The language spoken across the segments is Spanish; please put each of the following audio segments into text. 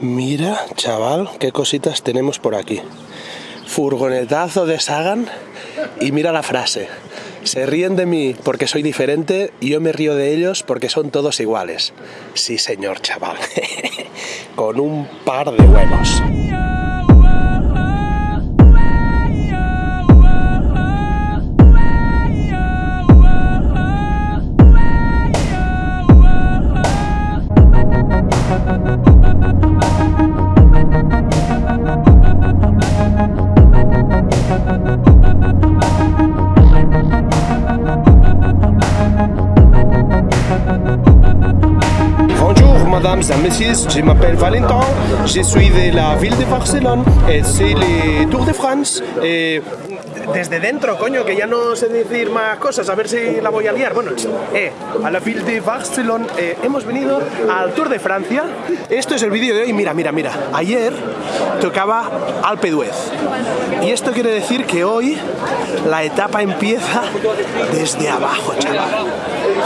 Mira, chaval, qué cositas tenemos por aquí. Furgonetazo de Sagan y mira la frase. Se ríen de mí porque soy diferente y yo me río de ellos porque son todos iguales. Sí, señor, chaval. Con un par de huevos. Mesdames et messieurs, je m'appelle Valentin, je suis de la ville de Barcelone et c'est le Tour de France. Desde dentro, coño, que ya no sé decir más cosas, a ver si la voy a liar. Bueno, eh, a la ville de Barcelone eh, hemos venido al Tour de Francia. Esto es el vídeo de hoy. Mira, mira, mira. Ayer tocaba Alpe d'Huez. Y esto quiere decir que hoy la etapa empieza desde abajo, chaval.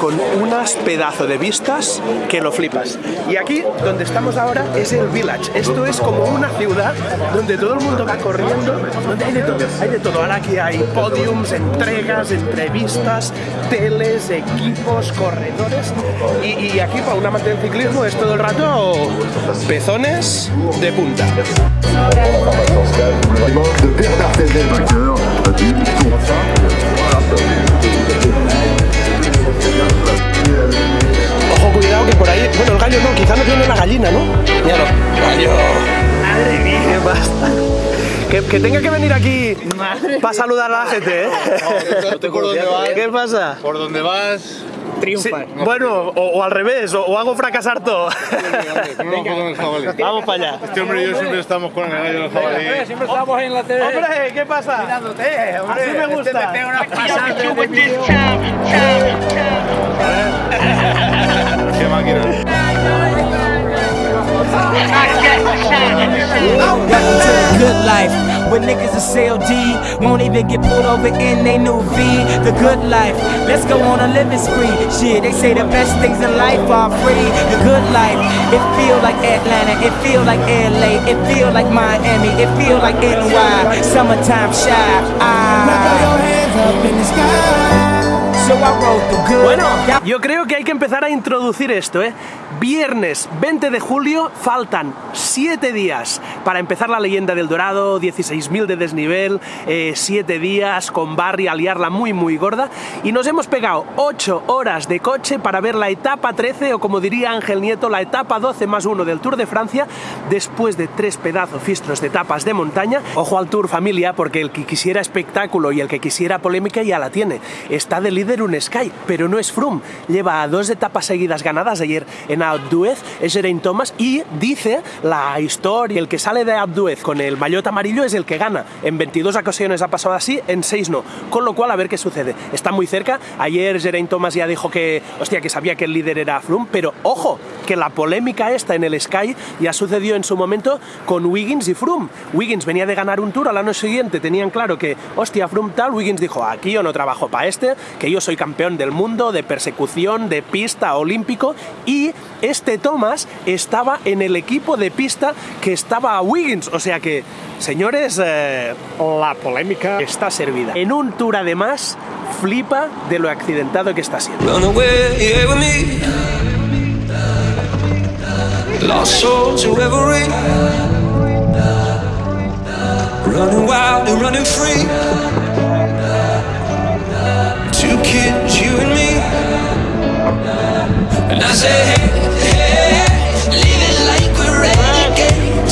Con unas pedazos de vistas que lo flipas. Y aquí, donde estamos ahora, es el Village. Esto es como una ciudad donde todo el mundo va corriendo, donde hay de todo. Hay de todo. Aquí hay podiums, entregas, entrevistas, teles, equipos, corredores. Y, aquí, para un amante del ciclismo, es todo el rato pezones de punta. Ojo, cuidado que por ahí... Bueno, el gallo no, quizá no tiene la gallina, ¿no? Míralo. Gallo. Madre mía, pasa. Que, que tenga que venir aquí para saludar a la gente, ¿eh? No te por dónde vas. ¿Qué pasa? Por donde vas. Sí, bueno, o, o al revés, o, o hago fracasar todo. Vamos para allá. Este hombre y yo siempre estamos con el gallo del jabalí. Siempre estamos en la TV. Hombre, ¿qué pasa? Mirándote, hombre. Así me gusta. Este te pega una pasada de vídeo. Qué máquina. Welcome to the good life. Where niggas is CLD won't even get pulled over in they new V. The good life. Let's go on a living spree. Shit, they say the best things in life are free. The good life. It feel like Atlanta. It feel like LA. It feel like Miami. It feel like NY. Summertime shy. Ah. So I wrote the good. Bueno, yo creo que hay que empezar a introducir esto, ¿eh? Viernes 20 de julio, faltan 7 días para empezar la leyenda del Dorado, 16.000 de desnivel, 7 días con Barry a liarla muy muy gorda y nos hemos pegado 8 horas de coche para ver la etapa 13 o como diría Ángel Nieto, la etapa 12 más 1 del Tour de Francia después de tres pedazos fistros de etapas de montaña. Ojo al Tour familia porque el que quisiera espectáculo y el que quisiera polémica ya la tiene. Está de líder un Sky, pero no es Froome. Lleva dos etapas seguidas ganadas ayer en Abduez, es Geraint Thomas y dice la historia, el que sale de Abduez con el maillot amarillo es el que gana. En 22 ocasiones ha pasado así, en 6 no. Con lo cual a ver qué sucede. Está muy cerca. Ayer Geraint Thomas ya dijo que, hostia, que sabía que el líder era Froome, pero ojo, que la polémica esta en el Sky ya sucedió en su momento con Wiggins y Froome. Wiggins venía de ganar un tour al año siguiente, tenían claro que, hostia, Froome tal, Wiggins dijo, aquí yo no trabajo para este, que yo soy campeón del mundo de persecución, de pista olímpico, y este Thomas estaba en el equipo de pista que estaba a Wiggins, o sea que, señores, eh, la polémica está servida. En un tour además, flipa de lo accidentado que está siendo. Two kids, you and me. And I say, hey.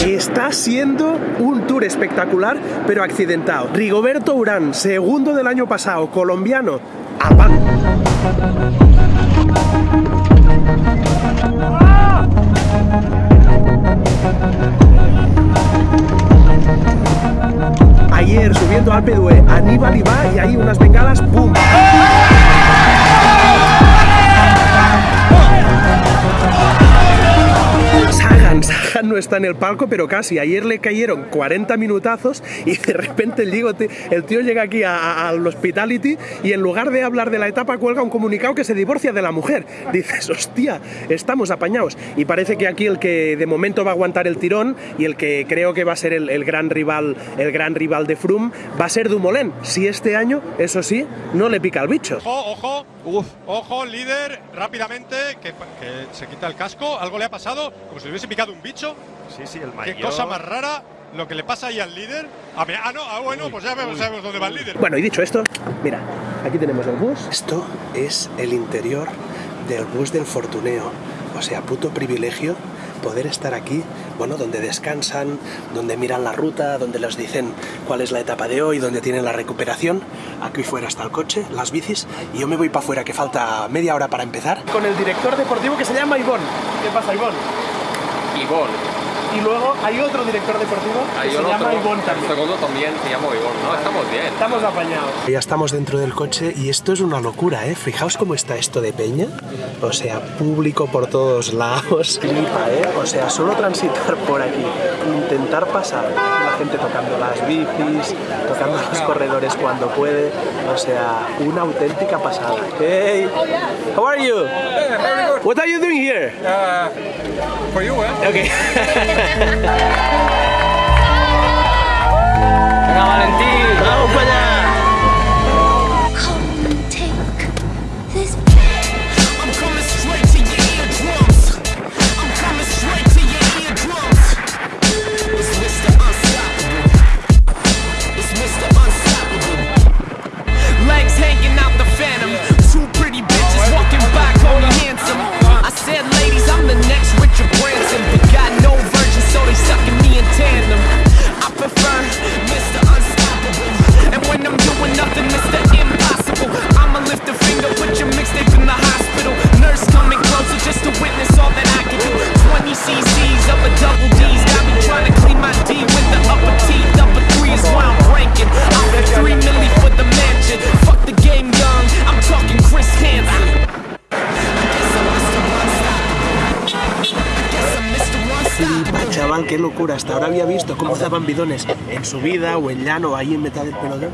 Está siendo un tour espectacular, pero accidentado. Rigoberto Urán, segundo del año pasado, colombiano, a pan. Ayer subiendo al Pedue, Aníbal y va y hay unas bengalas, ¡pum! No está en el palco, pero casi. Ayer le cayeron 40 minutazos y de repente el, Diego te- el tío llega aquí al hospitality y en lugar de hablar de la etapa cuelga un comunicado que se divorcia de la mujer. Dices, hostia, estamos apañados. Y parece que aquí el que de momento va a aguantar el tirón y el que creo que va a ser el, gran rival, el gran rival de Froome va a ser Dumoulin. Si este año, eso sí, no le pica el bicho. Ojo, ojo, ojo, líder, rápidamente, que, que se quita el casco, algo le ha pasado, como si le hubiese picado un bicho. Sí, sí, el Qué cosa más rara lo que le pasa ahí al líder. Ah, me- ah, no, ah, bueno, pues ya vemos- sabemos dónde va el líder. Bueno, y dicho esto, mira, aquí tenemos el bus. Esto es el interior del bus del Fortuneo. O sea, puto privilegio poder estar aquí, bueno, donde descansan, donde miran la ruta, donde les dicen cuál es la etapa de hoy, donde tienen la recuperación. Aquí fuera está el coche, las bicis, y yo me voy para afuera, que falta media hora para empezar. Con el director deportivo que se llama Ivón. ¿Qué pasa, Ivón? Ivón. Y luego hay otro director deportivo que se otro, llama Ivón el también. segundo también se llama Ivón. No, estamos bien. Estamos apañados. Ya estamos dentro del coche y esto es una locura, ¿eh? Fijaos cómo está esto de peña. O sea, público por todos lados. Flipa, ¿eh? O sea, solo transitar por aquí, intentar pasar. La gente tocando las bicis, tocando los corredores cuando puede. O sea, una auténtica pasada. Hey, how are you? What are you doing here? For you, eh? Okay. Venga, Valentín. Vamos para allá. Qué locura. Hasta ahora había visto cómo daban bidones en subida o en llano, ahí en mitad del pelotón.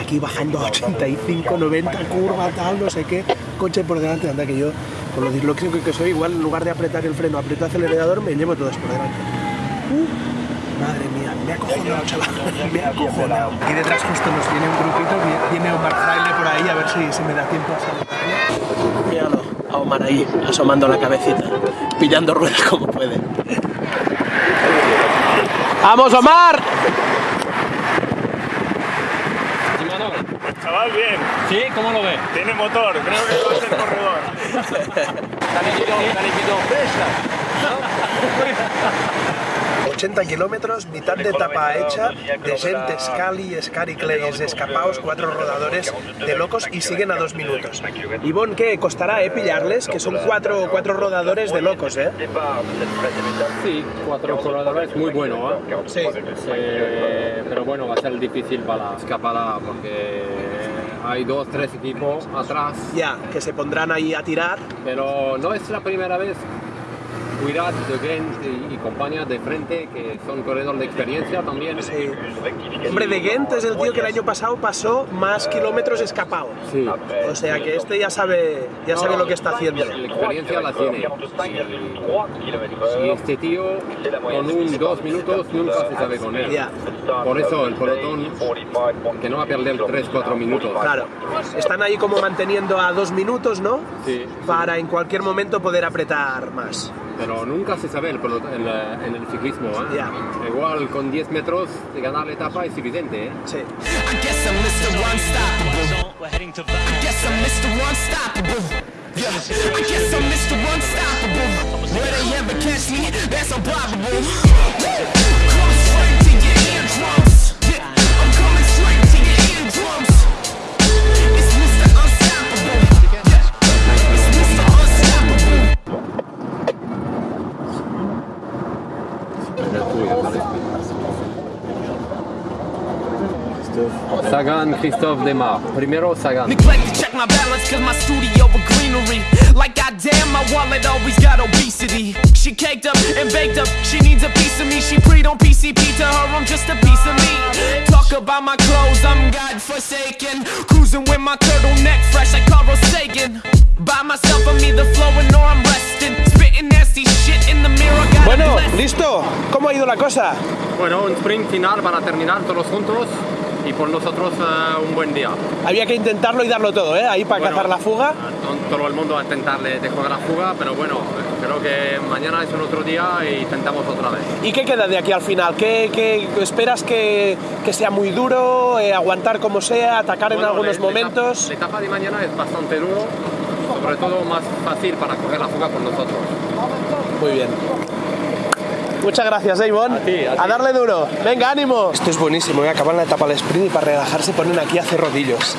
Aquí bajando a 85, 90, curva, tal, no sé qué. Coche por delante, anda que yo, por lo disléxico que soy, igual en lugar de apretar el freno, aprieto el acelerador, me llevo todos por delante. Uh, madre mía, me ha acojonado, chaval. Me ha acojonado. Y detrás justo nos viene un grupito, vi- viene Omar Fraile por ahí, a ver si, si me da tiempo a saludarle. Míralo, a Omar ahí, asomando la cabecita, pillando ruedas como puede. ¡Vamos, Omar! Chaval, bien. ¿Sí? ¿Cómo lo ves? Tiene motor. Creo que va a ser corredor. 80 kilómetros, mitad de etapa hecha, de gente, Scali, Scari Clays, escapaos, cuatro rodadores de locos y siguen a dos minutos. Ivonne, ¿qué? Costará, eh, pillarles, que son cuatro, cuatro rodadores de locos, eh. Sí, cuatro corredores muy bueno, ¿eh? Sí. Eh, pero bueno, va a ser difícil para la escapada porque hay dos, tres equipos atrás, Ya, que se pondrán ahí a tirar. pero no es la primera vez. Cuidad de Gent y, y compañía de frente que son corredores de experiencia también. Sí. Hombre, de Gent es el tío que el año pasado pasó más kilómetros escapado. Sí. O sea que este ya sabe, ya sabe lo que está haciendo. La experiencia la tiene. Y este tío con un dos minutos nunca se sabe con él. Ya. Por eso el pelotón que no va a perder 3-4 minutos. Claro. Están ahí como manteniendo a dos minutos, ¿no? Sí. Para en cualquier momento poder apretar más. Pero nunca se sabe el en, el ciclismo. ¿eh? Ya. Igual con 10 metros de ganar la etapa es suficiente. ¿eh? Sí. I Sagan, Christophe Demar. Primero Sagan. Neglect to check my balance cause my studio with greenery. Like goddamn, my wallet always got obesity. She caked up and baked up, she needs a piece of me. She preyed on PCP, to her I'm just a piece of me. Talk about my clothes, I'm God forsaken. Cruising with my turtleneck fresh like Carl Sagan. By myself, I'm either flowing or I'm resting. Spitting nasty shit in the mirror, Bueno, listo. ¿Cómo ha ido la cosa? Bueno, un sprint final para terminar todos juntos y por nosotros eh, un buen día. Había que intentarlo y darlo todo, ¿eh? Ahí para Bueno, cazar la fuga. to- Todo el mundo va a intentar de, jugar la fuga, pero bueno, creo que mañana es un otro día y intentamos otra vez. ¿Y qué queda de aquí al final? ¿Qué, qué esperas que, que sea muy duro, eh, aguantar como sea, atacar en Bueno, algunos la- la momentos? etapa- La etapa de mañana es bastante duro, sobre todo más fácil para coger la fuga por nosotros. Muy bien. Muchas gracias, Avon. A ti, a ti. darle duro. Venga, ánimo. Esto es buenísimo, ¿eh? acaban la etapa del sprint y para relajarse ponen aquí a hacer rodillos.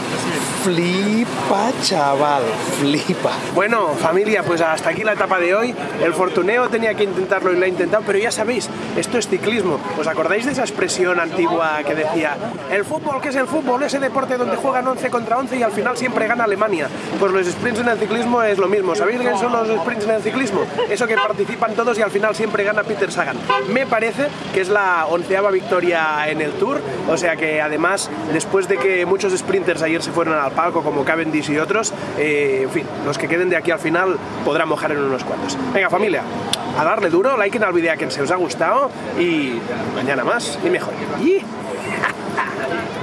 Flipa, chaval, flipa. Bueno, familia, pues hasta aquí la etapa de hoy. El Fortuneo tenía que intentarlo y lo ha intentado, pero ya sabéis, esto es ciclismo. ¿Os acordáis de esa expresión antigua que decía, el fútbol, ¿qué es el fútbol? Ese deporte donde juegan 11 contra 11 y al final siempre gana Alemania. Pues los sprints en el ciclismo es lo mismo. ¿Sabéis qué son los sprints en el ciclismo? Eso que participan todos y al final siempre gana Peter Sagan. Me parece que es la onceava victoria en el Tour, o sea que además, después de que muchos sprinters ayer se fueron al palco, como Cavendish y otros, eh, en fin, los que queden de aquí al final podrán mojar en unos cuantos. Venga familia, a darle duro, like en el vídeo que se os ha gustado y mañana más y mejor.